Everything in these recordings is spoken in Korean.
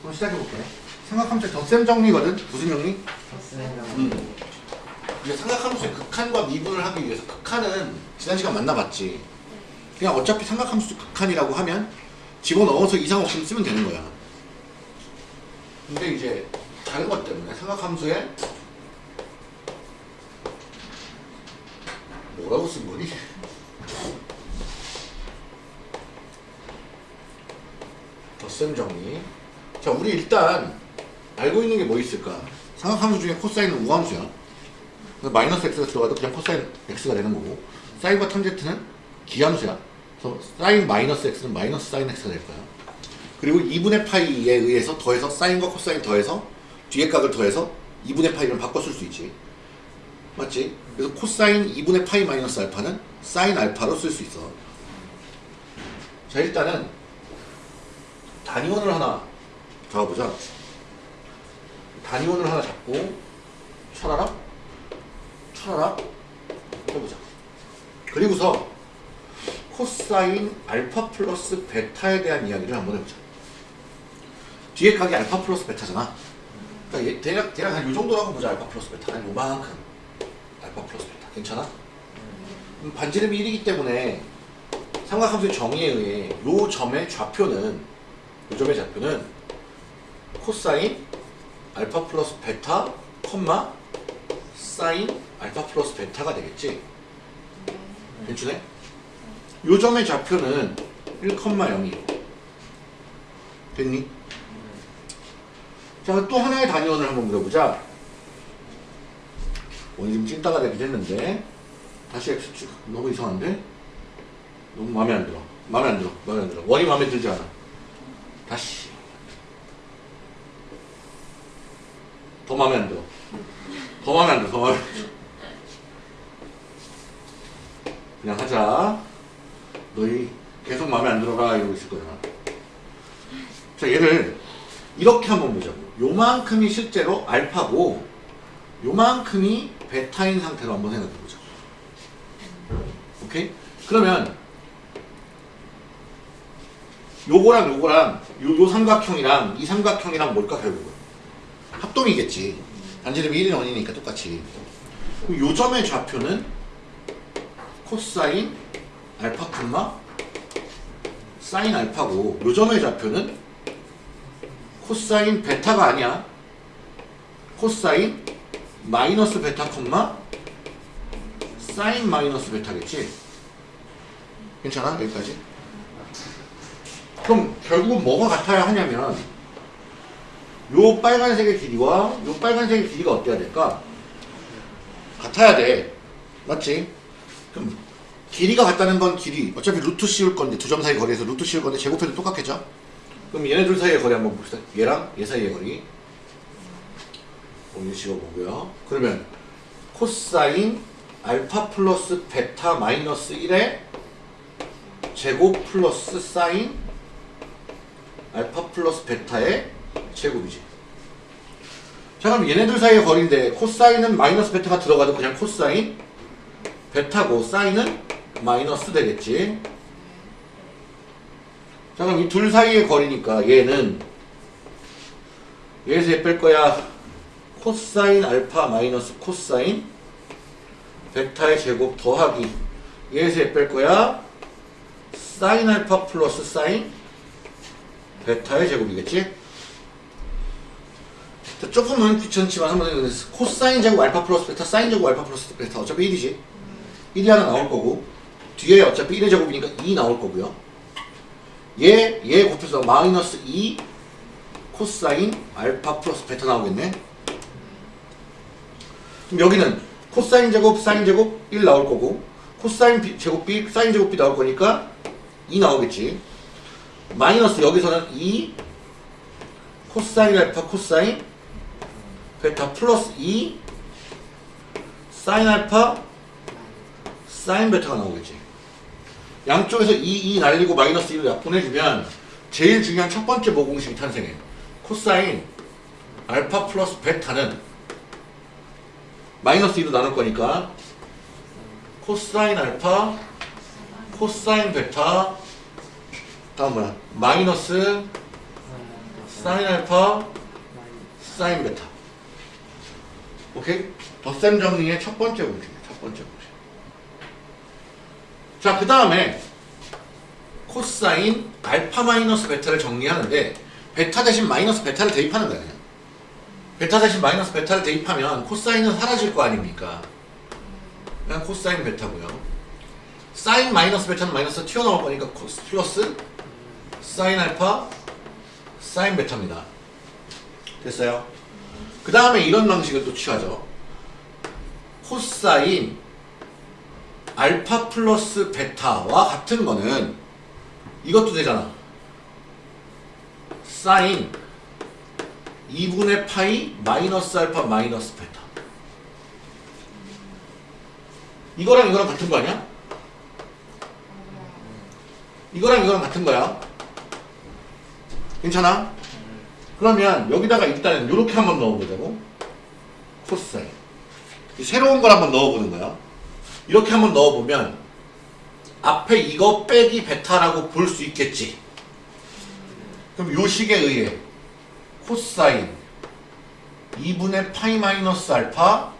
그럼 시작해볼게. 삼각함수의 덧셈 정리거든? 무슨 정리? 음. 이제 삼각함수의 극한과 미분을 하기 위해서 극한은 지난 시간 만나봤지. 그냥 어차피 삼각함수 극한이라고 하면 집어넣어서 이상 없으면 쓰면 되는 거야. 근데 이제 다른 것 때문에 삼각함수에 뭐라고 쓴 거니? 덧셈 정리. 자, 우리 일단 알고 있는 게 뭐 있을까? 삼각함수 중에 코사인은 우함수야. 마이너스 x가 들어가도 그냥 코사인 x가 되는 거고 사인과 탄젠트는 기함수야. 그래서 사인 마이너스 x는 마이너스 사인 x가 될 거야. 그리고 2분의 파이에 의해서 더해서 사인과 코사인 더해서 뒤에 각을 더해서 2분의 파이를 바꿔 쓸 수 있지. 맞지? 그래서 코사인 2분의 파이 마이너스 알파는 사인 알파로 쓸 수 있어. 자 일단은 단위원을 하나 잡아보자. 단위원을 하나 잡고 차라락 차라락 해보자. 그리고서 코사인 알파 플러스 베타에 대한 이야기를 한번 해보자. 뒤에 각이 알파 플러스 베타잖아. 그러니까 얘 대략 대략 한 이 정도라고 보자. 알파 플러스 베타 한 요만큼 알파 플러스 베타 괜찮아? 음, 반지름이 1이기 때문에 삼각함수의 정의에 의해 요 점의 좌표는 요 점의 좌표는 코사인 알파 플러스 베타 콤마 사인 알파 플러스 베타가 되겠지? 괜찮네? 요 점의 좌표는 1,0이요. 됐니? 자 또 하나의 단위원을 한번 물어보자. 오늘 지금 찐따가 되긴 했는데 다시 X축 너무 이상한데? 너무 마음에 안 들어. 마음에 안 들어. 마음에 안 들어. 원이 마음에 들지 않아. 다시 더 마음에 안 들어. 더 마음에 안 들어 더 마음에 안 들어. 그냥 하자. 너희 계속 마음에 안 들어가 이러고 있을 거야 자 얘를 이렇게 한번 보자고. 요만큼이 실제로 알파고 요만큼이 베타인 상태로 한번 생각해 보자. 오케이? 그러면 요거랑 요거랑 요, 요 삼각형이랑 이 삼각형이랑 뭘까 결국은 합동이겠지. 반지름이 1인 원이니까 똑같이. 요 점의 좌표는 코사인 알파 콤마 사인 알파고 요 점의 좌표는 코사인 베타가 아니야. 코사인 마이너스 베타 콤마 사인 마이너스 베타겠지? 괜찮아? 여기까지? 그럼 결국은 뭐가 같아야 하냐면 요 빨간색의 길이와 요 빨간색의 길이가 어때야 될까? 같아야 돼. 맞지? 그럼 길이가 같다는 건 길이 어차피 루트 씌울 건데 두 점 사이 거리에서 루트 씌울 건데 제곱해도 똑같겠죠? 그럼 얘네 둘 사이의 거리 한번 봅시다. 얘랑 얘 사이의 거리. 오늘 씌워보고요. 그러면 코사인 알파 플러스 베타 마이너스 1의 제곱 플러스 사인 알파 플러스 베타의 제곱이지. 자 그럼 얘네들 사이의 거리인데 코사인은 마이너스 베타가 들어가도 그냥 코사인 베타고 사인은 마이너스 되겠지. 자 그럼 이 둘 사이의 거리니까 얘는 얘에서 얘 뺄 거야. 코사인 알파 마이너스 코사인 베타의 제곱 더하기 얘에서 얘 뺄 거야. 사인 알파 플러스 사인 베타의 제곱이겠지? 자, 조금은 귀찮지만 한번 해보겠습니다. 코사인 제곱 알파 플러스 베타, 사인 제곱 알파 플러스 베타 어차피 1이지. 1이 하나 나올 거고 뒤에 어차피 1의 제곱이니까 2 나올 거고요. 얘, 얘 곱해서 마이너스 2 코사인 알파 플러스 베타 나오겠네. 그럼 여기는 코사인 제곱, 사인 제곱 1 나올 거고 코사인 비- 제곱 B, 사인 제곱 B 나올 거니까 2 나오겠지. 마이너스 여기서는 2 코사인 알파 코사인 베타 플러스 2 사인 알파 사인 베타가 나오겠지. 양쪽에서 2, 2 날리고 마이너스 1을 약분해주면 제일 중요한 첫 번째 모공식이 탄생해. 코사인 알파 플러스 베타는 마이너스 2로 나눌 거니까 코사인 알파 코사인 베타 다음 뭐야 마이너스 사인 알파 사인 베타 오케이? 덧셈 정리의 첫 번째 공식이에요 첫 번째 공식. 자 그 다음에 코사인 알파 마이너스 베타를 정리하는데 베타 대신 마이너스 베타를 대입하는 거야 그냥 베타 대신 마이너스 베타를 대입하면 코사인은 사라질 거 아닙니까? 그냥 코사인 베타고요. 사인 마이너스 베타는 마이너스 튀어나올 거니까 코스 플러스 사인 알파 사인 베타입니다. 됐어요? 그 다음에 이런 방식을 또 취하죠 코사인 알파 플러스 베타와 같은 거는 이것도 되잖아 사인 2분의 파이 마이너스 알파 마이너스 베타 이거랑 이거랑 같은 거 아니야? 이거랑 이거랑 같은 거야 괜찮아? 그러면 여기다가 일단은 이렇게 한번 넣어보자고. 코사인 이 새로운 걸 한번 넣어보는 거야. 이렇게 한번 넣어보면 앞에 이거 빼기 베타라고 볼 수 있겠지. 그럼 요 식에 의해 코사인 2분의 파이 마이너스 알파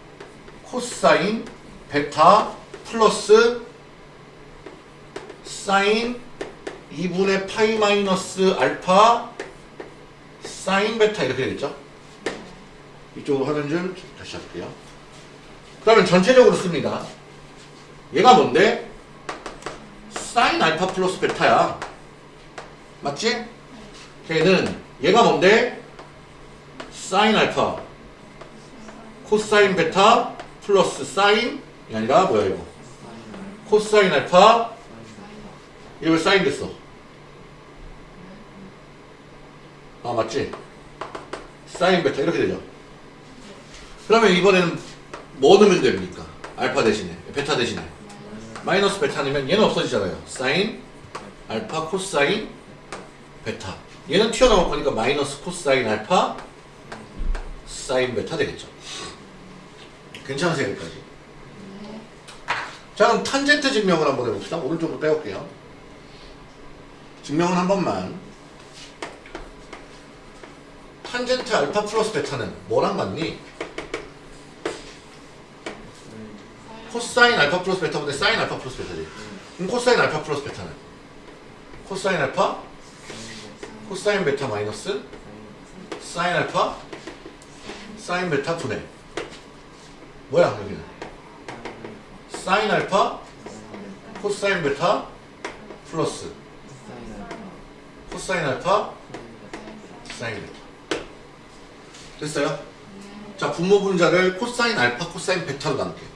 코사인 베타 플러스 사인 2분의 파이 마이너스 알파 사인 베타 이렇게 되겠죠? 이쪽으로 하는 줄 다시 할게요. 그러면 전체적으로 씁니다. 얘가 뭔데? 사인 알파 플러스 베타야. 맞지? 걔는 얘가 뭔데? 사인 알파 코사인 베타 플러스 사인 이 아니라 뭐야 이거 코사인 알파 왜 사인 됐어? 아 맞지? 사인 베타 이렇게 되죠? 그러면 이번에는 뭐 넣으면 됩니까? 알파 대신에 베타 대신에. 마이너스 베타 넣으면 얘는 없어지잖아요. 사인 알파 코사인 베타. 얘는 튀어나올 거니까 마이너스 코사인 알파 사인 베타 되겠죠? 괜찮으세요 여기까지? 자 그럼 탄젠트 증명을 한번 해봅시다. 오른쪽으로 빼올게요. 증명은 한 번만 탄젠트 알파 플러스 베타는 뭐랑 같니? 코사인 알파 플러스 베타분의 사인 알파 플러스 베타지. 그럼 코사인 알파 플러스 베타는? 코사인 알파? 코사인 베타 마이너스 사인 알파? 사인 베타 분의. 뭐야 여기는? 사인 알파 코사인 베타 플러스. 코사인 알파 사인 베타 됐어요? 자 분모 분자를 코사인 알파 코사인 베타로 나눌게요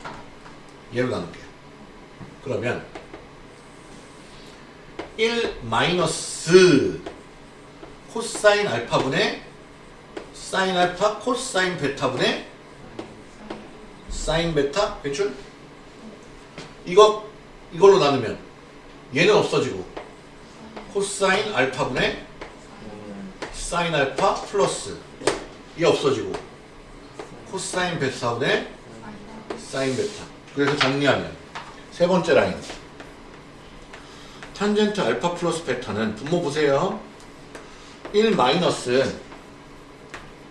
얘로 나눌게요 그러면 1 마이너스 코사인 알파분의 사인 알파 코사인 베타분의 사인 베타 괜찮? 이거 이걸로 나누면 얘는 없어지고 코사인 알파분의 사인 알파 플러스 이 없어지고. 코사인 베타분의 사인 베타. 그래서 정리하면 세 번째 라인. 탄젠트 알파 플러스 베타는 분모 보세요. 1 마이너스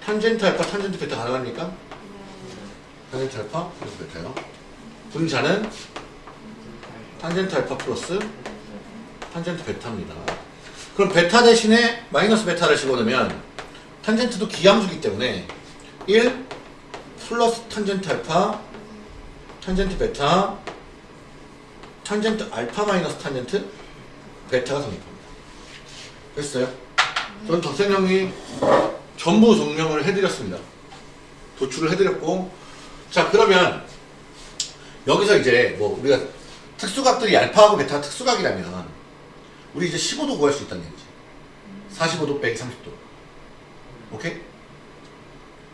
탄젠트 알파 탄젠트 베타 가능합니까? 탄젠트 알파 플러스 베타요. 분자는 탄젠트 알파 플러스 탄젠트 베타입니다. 그럼 베타 대신에 마이너스 베타를 집어넣으면 탄젠트도 기함수기 때문에 1 플러스 탄젠트 알파 탄젠트 베타 탄젠트 알파 마이너스 탄젠트 베타가 성립합니다. 됐어요? 저는 덧셈정리 전부 증명을 해드렸습니다. 도출을 해드렸고. 자 그러면 여기서 이제 뭐 우리가 특수각들이 알파하고 베타가 특수각이라면 우리 이제 15도 구할 수 있다는 얘기지. 45도 빼기 30도 오케이?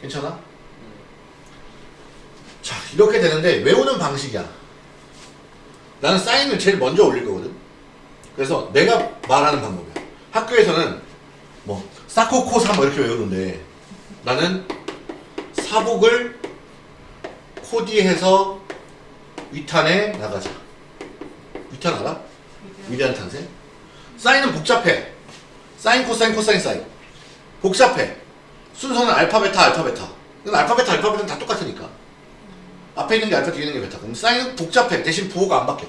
괜찮아? 자 이렇게 되는데 외우는 방식이야 나는 사인을 제일 먼저 올릴 거거든 그래서 내가 말하는 방법이야 학교에서는 뭐 사코코사 뭐 이렇게 외우는데 나는 사복을 코디해서 위탄에 나가자. 위탄 알아? 위대한 탄생? 사인은 복잡해. 사인, 코사인, 코사인, 사인. 복잡해. 순서는 알파, 베타, 알파, 베타. 이건 알파, 베타, 알파, 베타는 다 똑같으니까. 앞에 있는 게 알파, 뒤에 있는 게 베타. 그럼 사인은 복잡해. 대신 부호가 안 바뀌어.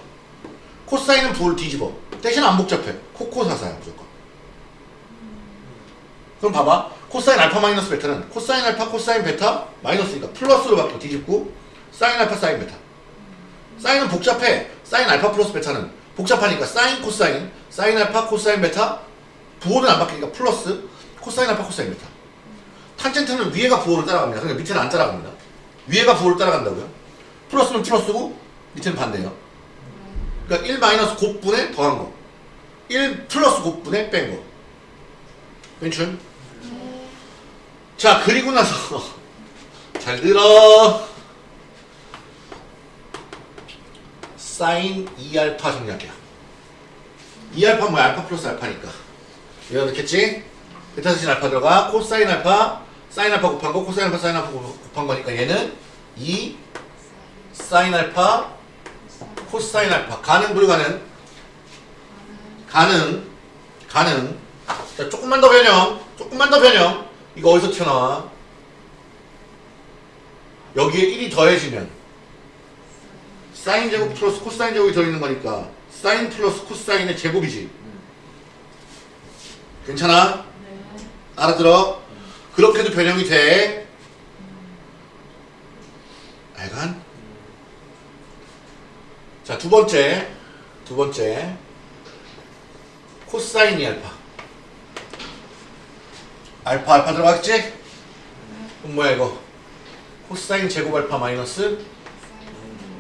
코사인은 부호를 뒤집어. 대신 안 복잡해. 코코사사야, 무조건. 그럼 봐봐. 코사인 알파 마이너스 베타는 코사인 알파, 코사인 베타 마이너스니까 플러스로 바뀌어 뒤집고 사인 알파, 사인 베타. 사인은 복잡해. 사인 알파 플러스 베타는 복잡하니까 사인, 코사인, 사인 알파, 코사인 베타 부호는 안 바뀌니까 플러스 코사인 알파, 사인 베타. 탄젠트는 위에가 부호를 따라갑니다. 그러니까 밑에는 안 따라갑니다. 위에가 부호를 따라간다고요. 플러스는 플러스고 밑에는 반대예요. 그러니까 1 마이너스 곱분에 더한 거. 1 플러스 곱분에 뺀 거. 괜찮? 자, 그리고 나서 잘 들어. 사인 2알파 정리할게요. 2알파 뭐야? 알파 플러스 알파니까. 이거 넣겠지? 베타 대신 알파 들어가. 코사인 알파, 사인 알파 곱한 거, 코사인 알파, 사인 알파 곱한 거니까 얘는 2 사인 알파, 코사인 알파. 가능, 불가능? 가능, 가능. 자, 조금만 더 변형. 조금만 더 변형. 이거 어디서 튀어나와? 여기에 1이 더해지면 사인 제곱 플러스 코사인 제곱이 들어있는 거니까 사인 플러스 코사인의 제곱이지. 괜찮아? 알아들어? 그렇게도 변형이 돼. 알간? 자, 두 번째. 두 번째. 코사인 이 알파. 알파 알파 들어갔지? 그럼 뭐야 이거? 코사인 제곱 알파 마이너스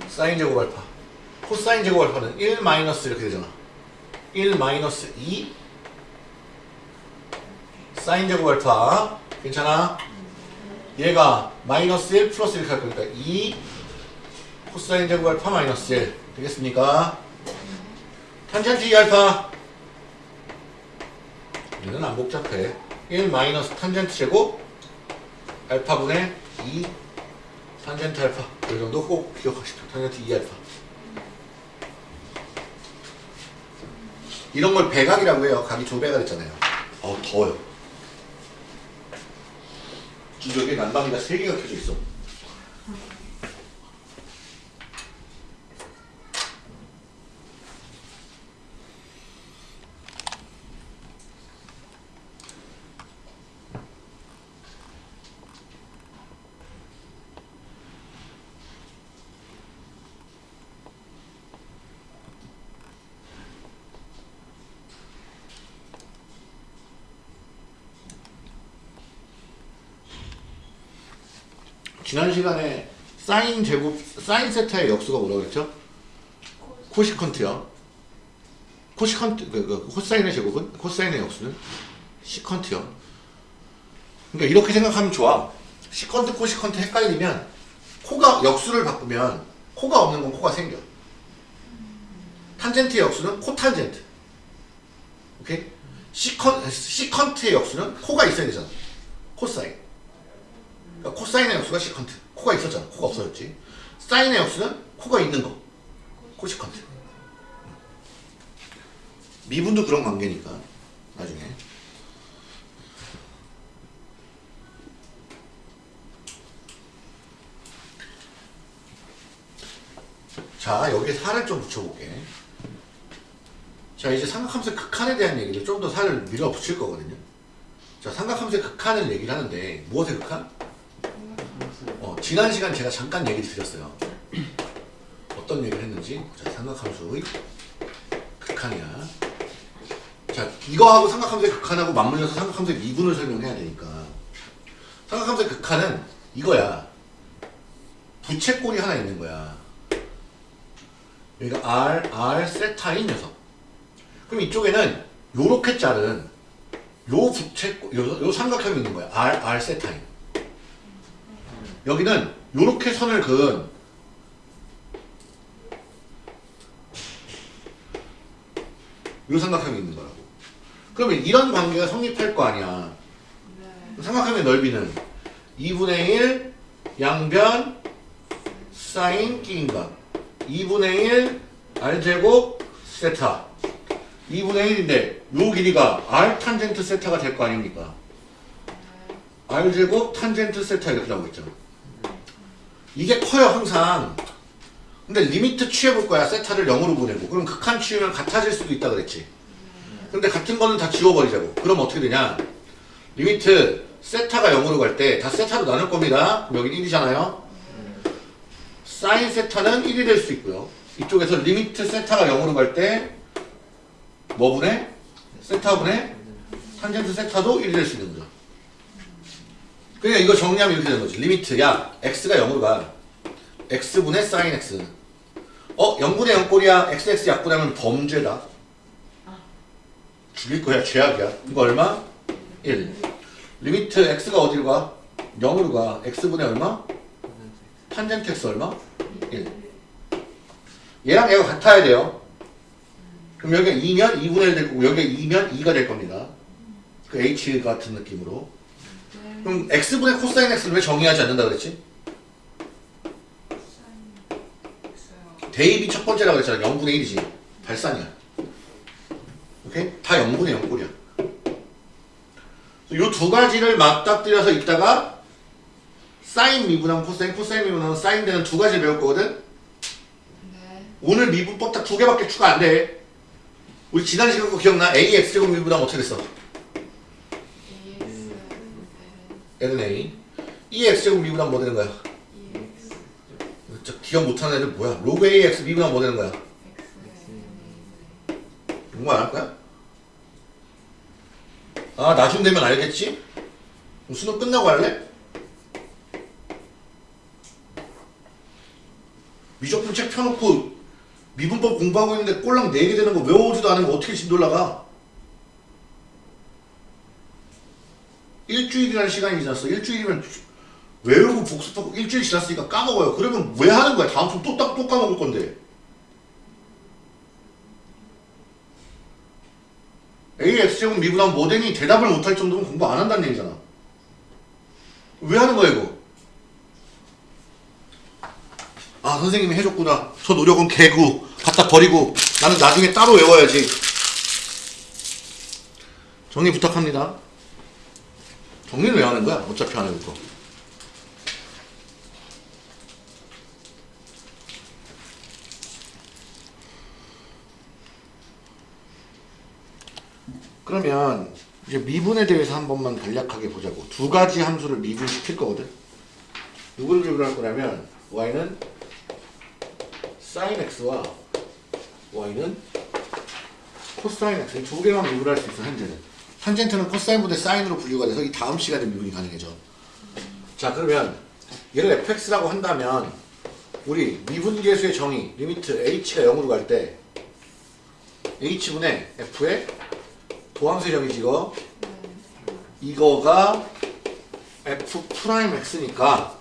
사인 제곱 알파. 코사인 제곱 알파는 1 마이너스 이렇게 되잖아. 1 마이너스 2 사인 제곱 알파. 괜찮아? 얘가 마이너스 1 플러스 이렇게 할 거니까 2 코사인 제곱 알파 마이너스 1 되겠습니까? 탄젠트 2 알파. 얘는 안 복잡해. 1 마이너스 탄젠트 제곱 알파분의 2 탄젠트 알파 이 정도 꼭 기억하십시오 탄젠트 2 알파 이런 걸 배각이라고 해요 각이 두 배가 됐잖아요 어우 더워요 기저귀에 난방기가 세 개가 켜져 있어 지난 시간에 사인 제곱 사인 세타의 역수가 뭐라고 그랬죠? 코시컨트요. 코시컨트 그, 그 코사인의 제곱은 코사인의 역수는 시컨트요. 그러니까 이렇게 생각하면 좋아. 시컨트 코시컨트 헷갈리면 코가 역수를 바꾸면 코가 없는 건 코가 생겨. 탄젠트의 역수는 코탄젠트. 오케이? 시컨 시컨트의 역수는 코가 있어야 되잖아. 코사인. 그러니까 코사인의 역수가 시컨트. 코가 있었잖아. 코가 없어졌지. 사인의 역수는 코가 있는 거. 코시컨트. 미분도 그런 관계니까 나중에. 자 여기에 살을 좀 붙여볼게. 자 이제 삼각함수의 극한에 대한 얘기를 좀 더 살을 밀어붙일 거거든요. 자 삼각함수의 극한을 얘기를 하는데 무엇의 극한? 어, 지난 시간 제가 잠깐 얘기 드렸어요. 어떤 얘기를 했는지 자, 삼각함수의 극한이야. 자 이거하고 삼각함수의 극한하고 맞물려서 삼각함수의 미분을 설명해야 되니까 삼각함수의 극한은 이거야. 부채꼴이 하나 있는 거야. 여기가 R, R 세타인 녀석. 그럼 이쪽에는 요렇게 자른 요 부채꼴, 요, 요 삼각형이 있는 거야. R, R 세타인. 여기는 요렇게 선을 그은 요 삼각형이 있는 거라고. 그러면 이런 관계가 성립할 거 아니야. 삼각형의 넓이는 2분의 1 양변 사인 끼인가? 2분의 1 r제곱 세타. 2분의 1인데 요 길이가 r 탄젠트 세타가 될 거 아닙니까? r제곱 탄젠트 세타 이렇게 나오고 있죠 이게 커요 항상. 근데 limit 취해볼 거야 세타를 0으로 보내고. 그럼 극한 취하면 같아질 수도 있다 그랬지. 근데 같은 거는 다 지워버리자고. 그럼 어떻게 되냐? limit 세타가 0으로 갈 때 다 세타로 나눌 겁니다. 여기 1이잖아요. 사인 세타는 1이 될 수 있고요. 이쪽에서 limit 세타가 0으로 갈 때 뭐분의? 세타분의 탄젠트 세타도 1이 될 수 있는 거죠 그러니까 이거 정리하면 이렇게 되는 거지. limit 야. X가 0으로 가. X분의 사인 x. 어? 0분의 0꼴이야. Xx 약분하면 범죄다. 죽일 거야. 죄악이야. 이거 얼마? 1 limit x가 어디로 가? 0으로 가. X분의 얼마? 탄젠트 x 얼마? 1 얘랑 얘가 같아야 돼요. 그럼 여기가 2면 2분의 1 되고 여기가 2면 2가 될 겁니다. 그 h 같은 느낌으로 그럼 x분의 코사인 x를 왜 정의하지 않는다 그랬지? 대입이 첫 번째라고 그랬잖아 0분의 1이지 발산이야 오케이? 다 0분의 0꼴이야 이 두 가지를 맞닥뜨려서 있다가 사인 미분하면 코사인 코사인 미분하면 사인 되는 두 가지를 배울 거거든 네. 오늘 미분법 딱 두 개밖에 추가 안 돼. 우리 지난 시간 거 기억나? A X제곱 미분하면 어떻게 됐어? N은 A. E X제곱 미분하면 뭐 되는 거야? 저 기억 못하는 애들 뭐야? 로그 A X 미분하면 뭐 되는 거야? 정말 안할 거야? 아 나중 되면 알겠지? 수능 끝나고 할래? 미적분 책 펴놓고 미분법 공부하고 있는데 꼴랑 4개 되는 거 외워오지도 않으면 어떻게 진도 올라가? 일주일이라는 시간이 지났어. 일주일이면 외우고 복습하고 일주일 지났으니까 까먹어요. 그러면 왜 하는 거야? 다음 주 또, 딱- 또 까먹을 건데. AX제곱 미분하면 뭐되니 대답을 못할 정도면 공부 안 한다는 얘기잖아. 왜 하는 거야 이거? 아 선생님이 해줬구나. 저 노력은 개구 갖다 버리고 나는 나중에 따로 외워야지. 정리 부탁합니다. 정리를 왜 하는 거야? 어차피 안 거. 그러면 이제 미분에 대해서 한 번만 간략하게 보자고. 두 가지 함수를 미분시킬 거거든. 누구를 미분할 거냐면 y는 사인 x와 y는 코사인 x 두 개만 미분할 수 있어 현재는. 탄젠트는 코사인분의 사인으로 분류가 돼서 이 다음 시간에 미분이 가능해져. 자 그러면 얘를 fx라고 한다면 우리 미분계수의 정의 limit h가 0으로 갈 때 h분의 f의 도함수의 정의지 이거? 이거가 f 프라임 x니까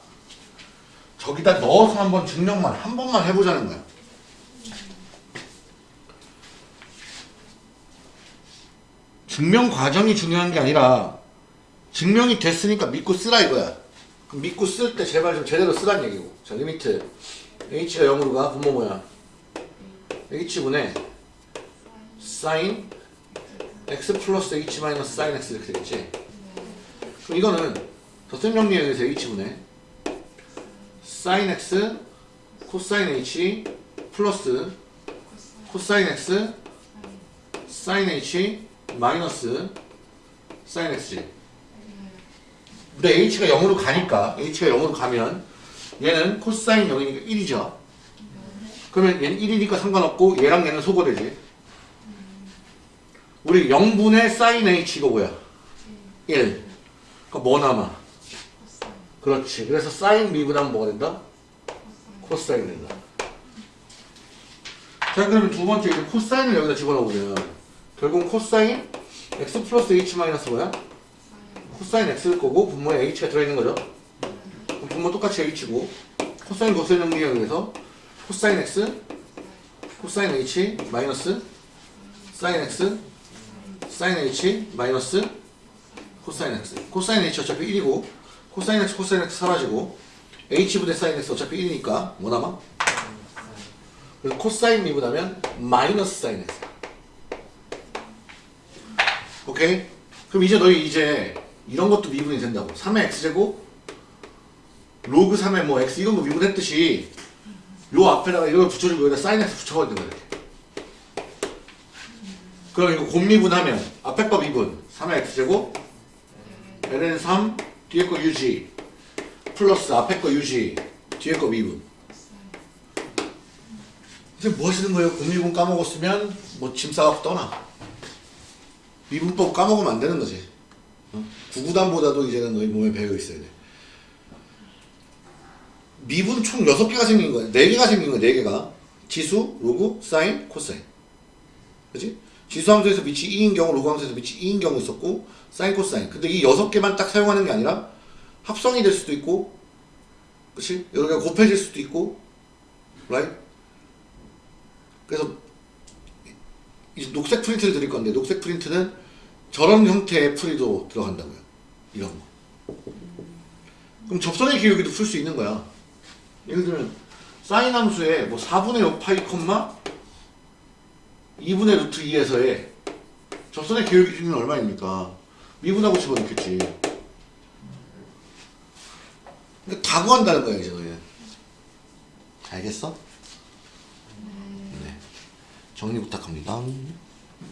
저기다 넣어서 한번 증명만 한 번만 해보자는 거야 증명 과정이 중요한 게 아니라 증명이 됐으니까 믿고 쓰라 이거야. 믿고 쓸 때 제발 좀 제대로 쓰란 얘기고. 자 limit. H가 0으로 가. 분모 뭐야 h분의 사인 x 플러스 h 마이너스 사인 x 이렇게 되겠지? 그럼 이거는 덧셈 정리에 의해서 h분의 사인 x 코사인 h 플러스 코사인 x 사인 h 마이너스 사인 x지 근데 h가 0으로 가니까 h가 0으로 가면 얘는 코사인 0이니까 1이죠. 그러면 얘는 1이니까 상관없고 얘랑 얘는 소거되지. 우리 0분의 사인 h 이거 뭐야? 1 그럼 뭐 남아? 그렇지. 그래서 사인 미분하면 뭐가 된다? 코사인 된다. 자 그러면 두 번째 이제 코사인을 여기다 집어넣으면 결국 코사인 x 플러스 h 마이너스 뭐야? 코사인 x일 거고 분모에 h가 들어있는 거죠 분모 똑같이 h고 코사인 거사인 정리에 의해서 코사인 x 코사인 h 마이너스 사인 x 사인 h 마이너스 코사인 x 코사인 h 어차피 1이고 코사인 x 코사인 x 사라지고 h분의 사인 x 어차피 1이니까 뭐 남아? 그래서 코사인 미분하면 마이너스 사인 x 오케이? 그럼 이제 너희 이제 이런 것도 미분이 된다고 3의 x제곱 로그 3의 뭐 x 이런 거 미분했듯이 요 앞에다가 이걸 붙여주고 여기다 사인 x 붙여버리는 거야 그럼 이거 곱미분하면 앞에 거 미분 3의 x제곱 ln 3 뒤에 거 유지 플러스 앞에 거 유지 뒤에 거 미분 이제 뭐 하시는 거예요? 곱미분 까먹었으면 뭐 짐 싸갖고 떠나 미분법 까먹으면 안 되는 거지 어? 구구단보다도 이제는 너희 몸에 배어 있어야 돼 미분 총 6개가 생긴 거야 4개가 생긴 거야 4개가 지수, 로그, 사인, 코사인 그지? 지수 함수에서 밑이 e인 경우 로그 함수에서 밑이 e인 경우 있었고 사인, 코사인 근데 이 6개만 딱 사용하는 게 아니라 합성이 될 수도 있고 그치? 여러 개가 곱해질 수도 있고 right? 그래서 녹색 프린트를 드릴 건데 녹색 프린트는 저런 형태의 풀이도 들어간다고요. 이런 거. 그럼 접선의 기울기도 풀 수 있는 거야. 예를 들면 사인 함수에 뭐 4분의 6 파이 콤마 2분의 루트 2에서의 접선의 기울기 기준은 얼마입니까? 미분하고 집어넣겠지. 그러니까 다 구한다는 거야 이제 너희는. 알겠어? 네 정리 부탁합니다